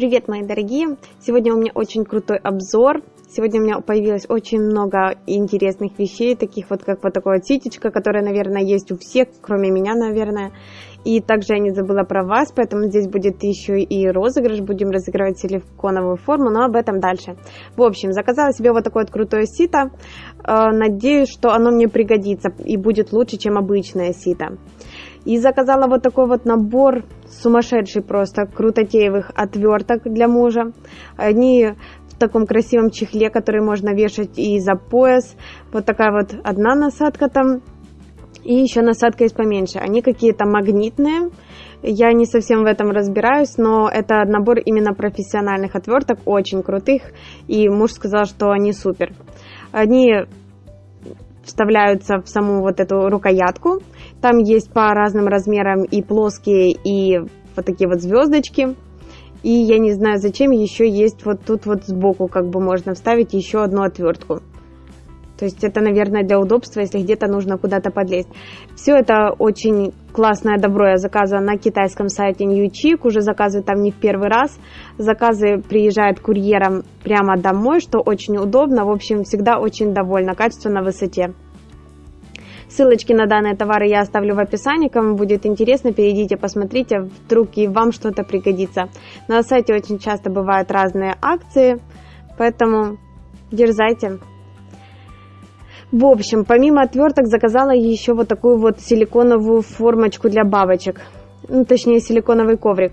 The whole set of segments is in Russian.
Привет, мои дорогие! Сегодня у меня очень крутой обзор. Сегодня у меня появилось очень много интересных вещей, таких вот, как вот такая вот ситечка, которая, наверное, есть у всех, кроме меня, наверное. И также я не забыла про вас, поэтому здесь будет еще и розыгрыш. Будем разыгрывать силиконовую форму, но об этом дальше. В общем, заказала себе вот такое вот крутое сито. Э, надеюсь, что оно мне пригодится и будет лучше, чем обычное сито. И заказала вот такой вот набор сумасшедший просто крутотеевых отверток для мужа. Они в таком красивом чехле, который можно вешать и за пояс. Вот такая вот одна насадка там. И еще насадка есть поменьше. Они какие-то магнитные. Я не совсем в этом разбираюсь, но это набор именно профессиональных отверток, очень крутых. И муж сказал, что они супер. Они вставляются в саму вот эту рукоятку. Там есть по разным размерам и плоские, и вот такие вот звездочки. И я не знаю, зачем еще есть вот тут вот сбоку, как бы можно вставить еще одну отвертку. То есть это, наверное, для удобства, если где-то нужно куда-то подлезть. Все это очень классное добро я заказывала на китайском сайте Newcheek. Уже заказываю там не в первый раз. Заказы приезжают курьером прямо домой, что очень удобно. В общем, всегда очень довольна. Качество на высоте. Ссылочки на данные товары я оставлю в описании. Кому будет интересно, перейдите, посмотрите, вдруг и вам что-то пригодится. На сайте очень часто бывают разные акции, поэтому дерзайте. В общем, помимо отверток заказала еще вот такую вот силиконовую формочку для бабочек. Ну, точнее, силиконовый коврик.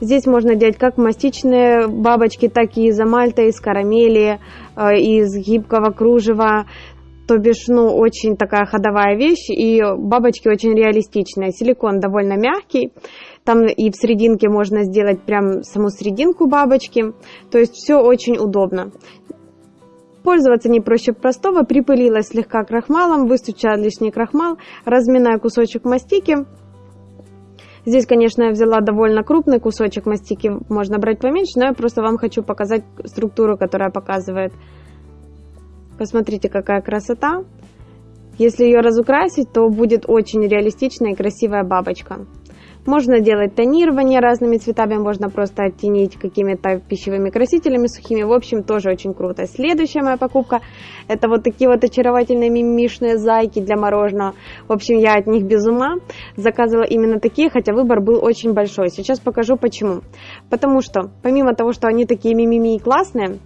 Здесь можно делать как мастичные бабочки, так и из амальта, из карамели, э, из гибкого кружева то бишь, ну, очень такая ходовая вещь, и бабочки очень реалистичные. Силикон довольно мягкий, там и в серединке можно сделать прям саму серединку бабочки, то есть все очень удобно. Пользоваться не проще простого, припылилась слегка крахмалом, выстучала лишний крахмал, разминая кусочек мастики. Здесь, конечно, я взяла довольно крупный кусочек мастики, можно брать поменьше, но я просто вам хочу показать структуру, которая показывает Посмотрите, какая красота. Если ее разукрасить, то будет очень реалистичная и красивая бабочка. Можно делать тонирование разными цветами, можно просто оттенить какими-то пищевыми красителями сухими. В общем, тоже очень круто. Следующая моя покупка, это вот такие вот очаровательные мимишные зайки для мороженого. В общем, я от них без ума. Заказывала именно такие, хотя выбор был очень большой. Сейчас покажу почему. Потому что, помимо того, что они такие мимими и классные,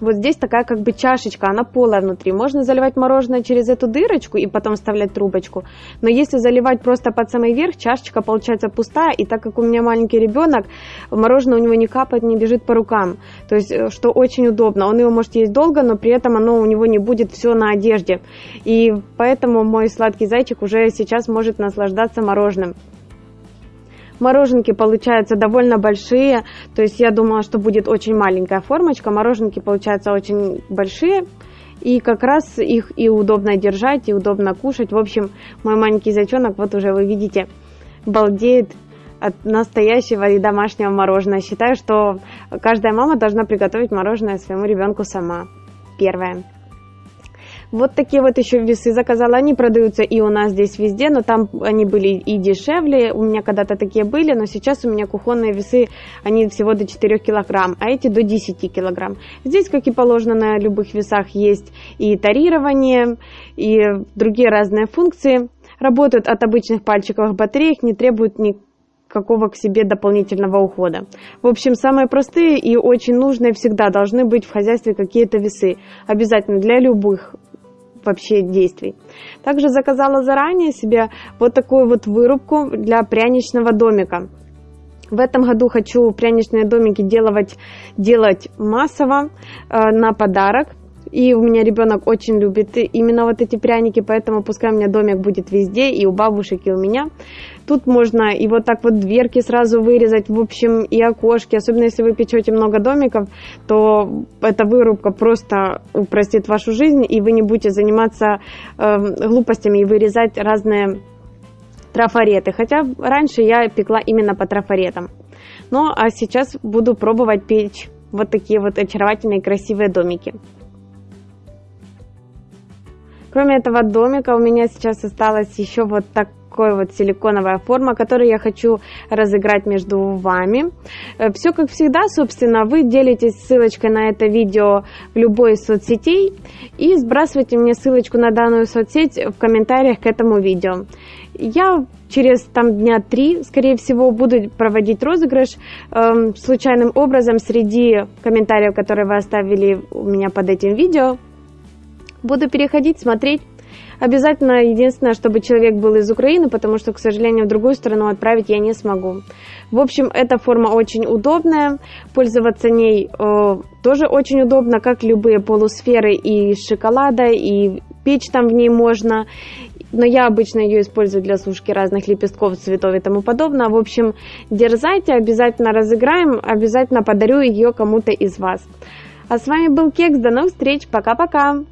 вот здесь такая как бы чашечка, она полая внутри. Можно заливать мороженое через эту дырочку и потом вставлять трубочку. Но если заливать просто под самый верх, чашечка получается пустая. И так как у меня маленький ребенок, мороженое у него не капает, не бежит по рукам. То есть, э, что очень удобно. Он его может есть долго, но при этом оно у него не будет все на одежде. И поэтому мой сладкий зайчик уже сейчас может наслаждаться мороженым. Мороженки получаются довольно большие, то есть я думала, что будет очень маленькая формочка. Мороженки получаются очень большие, и как раз их и удобно держать, и удобно кушать. В общем, мой маленький зайчонок, вот уже вы видите, балдеет от настоящего и домашнего мороженого. Считаю, что каждая мама должна приготовить мороженое своему ребенку сама. Первое. Вот такие вот еще весы заказала. Они продаются и у нас здесь везде, но там они были и дешевле. У меня когда-то такие были, но сейчас у меня кухонные весы, они всего до 4 килограмм, а эти до 10 килограмм. Здесь, как и положено на любых весах, есть и тарирование, и другие разные функции. Работают от обычных пальчиковых батареек, не требуют ни какого к себе дополнительного ухода. В общем, самые простые и очень нужные всегда должны быть в хозяйстве какие-то весы. Обязательно для любых вообще действий. Также заказала заранее себе вот такую вот вырубку для пряничного домика. В этом году хочу пряничные домики делать, делать массово э, на подарок. И у меня ребенок очень любит именно вот эти пряники, поэтому пускай у меня домик будет везде, и у бабушек, и у меня. Тут можно и вот так вот дверки сразу вырезать, в общем, и окошки. Особенно если вы печете много домиков, то эта вырубка просто упростит вашу жизнь, и вы не будете заниматься э, глупостями и вырезать разные трафареты. Хотя раньше я пекла именно по трафаретам. Ну, а сейчас буду пробовать печь вот такие вот очаровательные красивые домики. Кроме этого домика у меня сейчас осталось еще вот так такой вот силиконовая форма, которую я хочу разыграть между вами. Э, Все как всегда, собственно, вы делитесь ссылочкой на это видео в любой из соцсетей и сбрасывайте мне ссылочку на данную соцсеть в комментариях к этому видео. Я через там дня три, скорее всего, буду проводить розыгрыш э, случайным образом среди комментариев, которые вы оставили у меня под этим видео. Буду переходить, смотреть. Обязательно, единственное, чтобы человек был из Украины, потому что, к сожалению, в другую страну отправить я не смогу. В общем, эта форма очень удобная, пользоваться ней э, тоже очень удобно, как любые полусферы и шоколада, и печь там в ней можно. Но я обычно ее использую для сушки разных лепестков, цветов и тому подобное. В общем, дерзайте, обязательно разыграем, обязательно подарю ее кому-то из вас. А с вами был Кекс, до новых встреч, пока-пока!